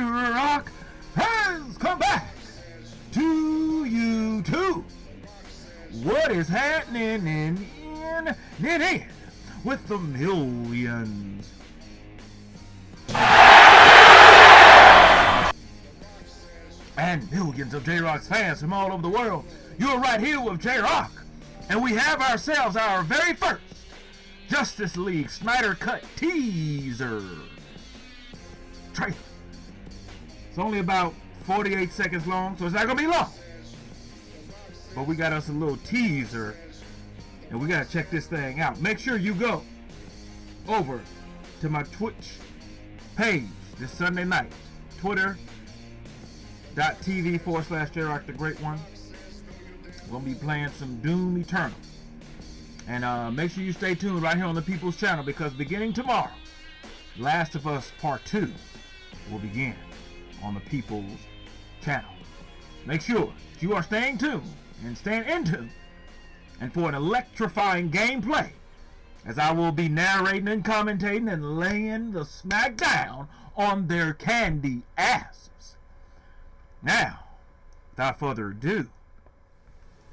Rock has come back to you too. What is happening in in in, in with the millions? and millions of J-Rock's fans from all over the world. You're right here with J-Rock, and we have ourselves our very first Justice League Snyder Cut teaser trailer. It's only about 48 seconds long, so it's not to be long. But we got us a little teaser and we gotta check this thing out. Make sure you go over to my Twitch page this Sunday night. Twitch.tv forward slash J-Rock the Great One. We're gonna be playing some Doom Eternal. And uh, make sure you stay tuned right here on the People's Channel because beginning tomorrow, Last of Us Part 2 will begin on the People's Channel. Make sure that you are staying tuned and staying in tune and for an electrifying gameplay as I will be narrating and commentating and laying the smack down on their candy asses. Now, without further ado,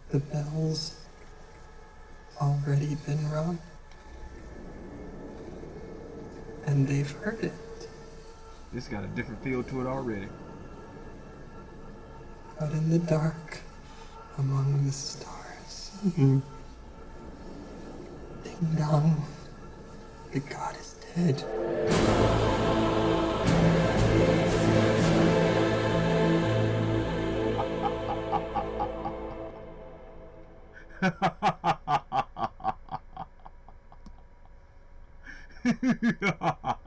the bell's already been rung, and they've heard it. This got a different feel to it already. Out in the dark, among the stars. Mm-hmm. Ding dong. The god is dead.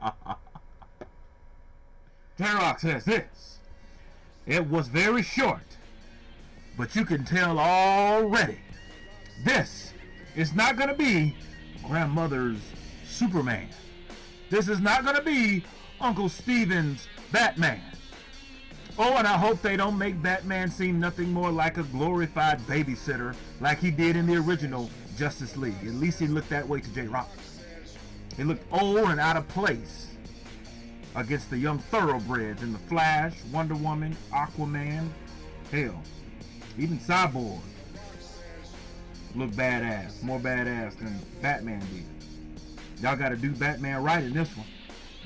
J-Rock says this. It was very short, but you can tell already this is not going to be grandmother's Superman. This is not going to be Uncle Steven's Batman. Oh, and I hope they don't make Batman seem nothing more like a glorified babysitter like he did in the original Justice League. At least he looked that way to J-Rock. He looked old and out of place against the young thoroughbreds in The Flash, Wonder Woman, Aquaman, hell, even Cyborg look badass, more badass than Batman did. Y'all got to do Batman right in this one.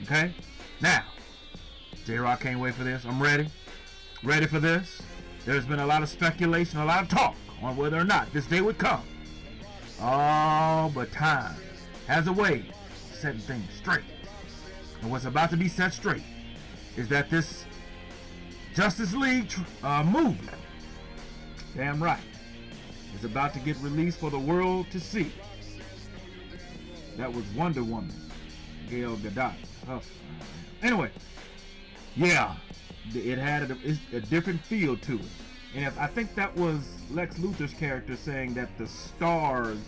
Okay? Now, J-Rock can't wait for this. I'm ready. Ready for this. There's been a lot of speculation, a lot of talk on whether or not this day would come. Oh, but time has a way of setting things straight. And what's about to be set straight is that this Justice League uh, movie, damn right, is about to get released for the world to see. That was Wonder Woman, Gal Gadot. Oh, anyway, yeah, it had a, a, different feel to it. And if I think that was Lex Luthor's character saying that the stars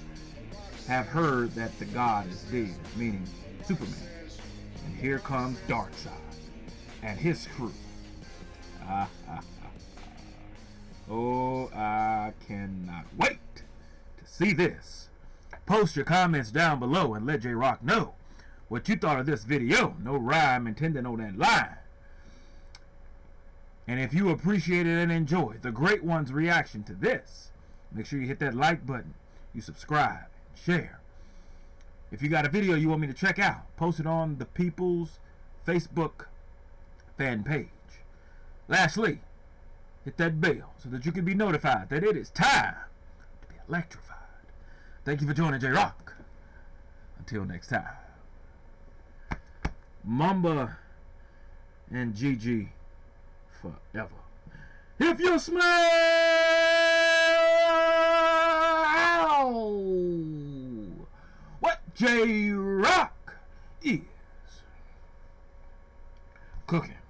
have heard that the god is dead, meaning Superman. And here comes Darkseid and his crew. Oh, I cannot wait to see this. Post your comments down below and let J-Rock know what you thought of this video. No rhyme intended on that line. And if you appreciated and enjoyed the Great One's reaction to this, make sure you hit that like button, you subscribe, and share. If you got a video you want me to check out, post it on the People's Facebook fan page. Lastly, hit that bell so that you can be notified that it is time to be electrified. Thank you for joining J-Rock. Until next time. Mamba and Gigi forever. If you smell what J-Rock is cooking.